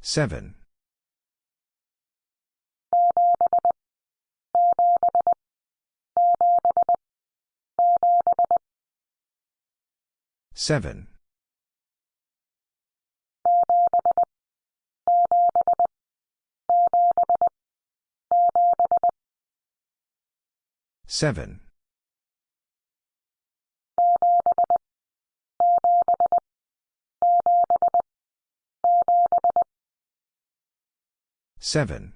Seven. Seven. Seven. Seven.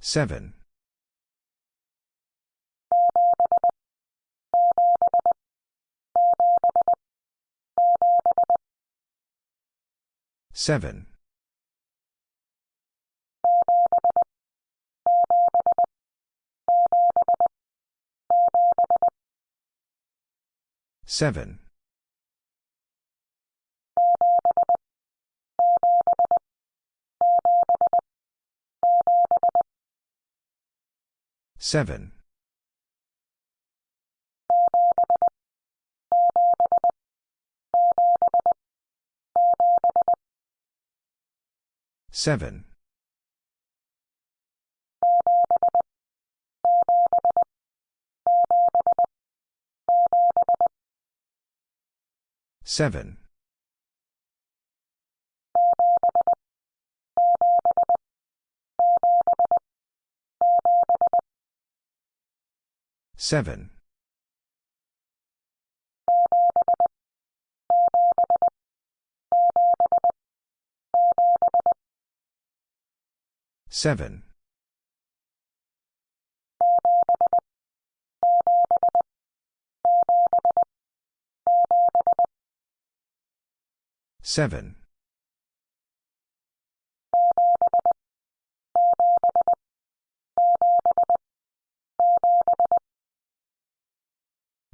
Seven. Seven. Seven. Seven. Seven. Seven. Seven. Seven. Seven.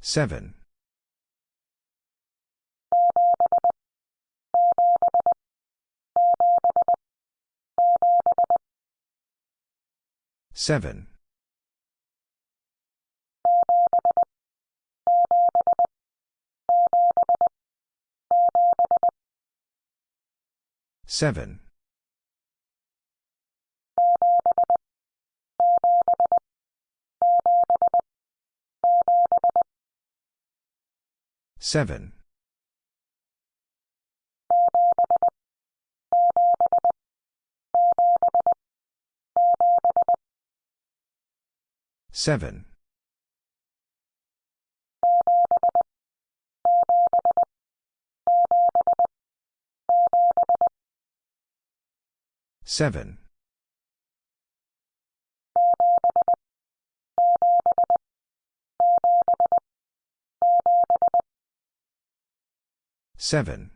Seven. Seven. Seven. Seven. Seven. Seven. Seven.